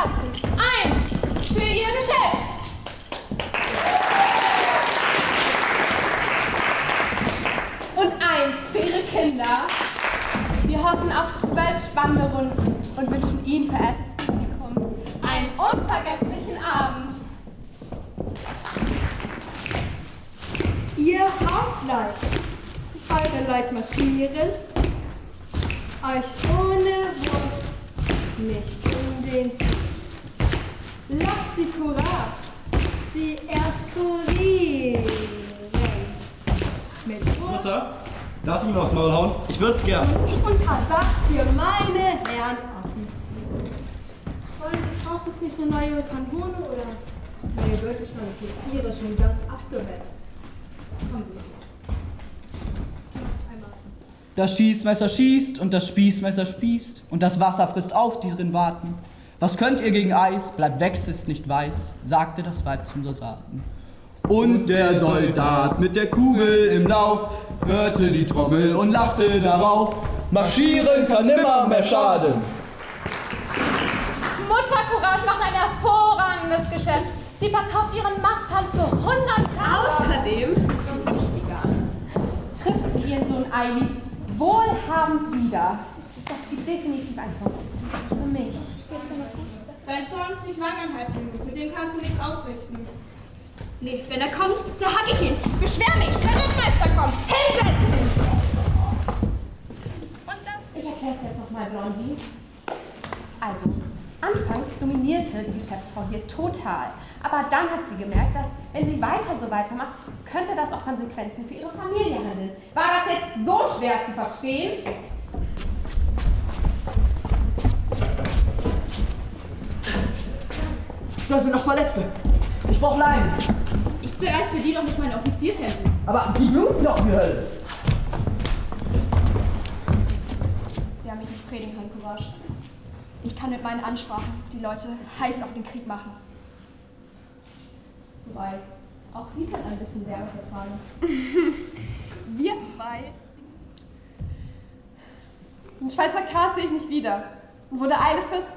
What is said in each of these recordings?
Herzen. Eins für ihr Geschäft. Und eins für ihre Kinder. Wir hoffen auf zwölf spannende Runden und wünschen Ihnen, verehrtes Publikum, einen unvergesslichen Abend. Ihr Hauptleid, eure Leid marschieren, euch ohne Wurst nicht um den Sie Courage, sie erst kurieren. Mit. Mutter, darf ich ihm aufs Maul hauen? Ich würd's gern. Ich untersag's dir, meine Herren Offiziere. Wollen Sie braucht es nicht eine neue Kanone oder? Neue Gürtelschlange ist Ihre schon ganz abgewetzt. Kommen Sie. Einmal. Das Schießmesser schießt und das Spießmesser spießt und das Wasser frisst auf, die drin warten. Was könnt ihr gegen Eis? Bleibt wächst ist nicht weiß, sagte das Weib zum Soldaten. Und der Soldat mit der Kugel im Lauf hörte die Trommel und lachte darauf. Marschieren kann nimmer mehr schaden. Mutter Courage macht ein hervorragendes Geschäft. Sie verkauft ihren Masthalm für 100 Taler. Außerdem, Und wichtiger, trifft sie ihren Sohn Eili wohlhabend wieder. Das gibt definitiv ein Punkt. Für mich. Langanhaltend. Mit dem kannst du nichts ausrichten. nee, wenn er kommt, zerhack ich ihn. Beschwer mich. Der Rittmeister kommt! Hinsetzen! Und das? Ich erkläre es jetzt nochmal, Blondie. Also, anfangs dominierte die Geschäftsfrau hier total. Aber dann hat sie gemerkt, dass, wenn sie weiter so weitermacht, könnte das auch Konsequenzen für ihre Familie handeln. War das jetzt so schwer zu verstehen? Da sind noch Verletzte. Ich brauch Leinen. Ich zerreiß für die doch nicht meine Offiziershemden. Aber die bluten doch wie Hölle. Sie haben mich nicht predigen können, Courage. Ich kann mit meinen Ansprachen die Leute heiß auf den Krieg machen. Wobei, auch sie kann ein bisschen Wärme vertragen. Wir zwei. Den Schweizer Kars sehe ich nicht wieder. Und wo der Eilif ist,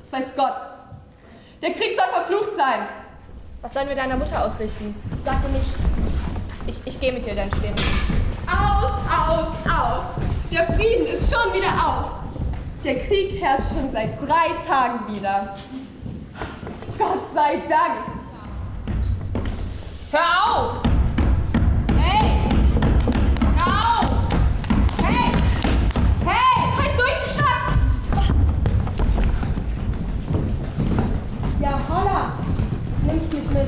das weiß Gott. Der Krieg soll verflucht sein. Was sollen wir deiner Mutter ausrichten? Sag mir nichts. Ich, ich gehe mit dir deinen Schweren. Aus, aus, aus. Der Frieden ist schon wieder aus. Der Krieg herrscht schon seit drei Tagen wieder. Gott sei Dank. Hör auf! Nimm's mich mit.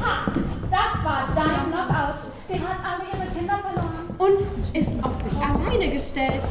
Ha! Das war dein Knockout. Sie hat alle ihre Kinder verloren. Und ist auf sich alleine gestellt.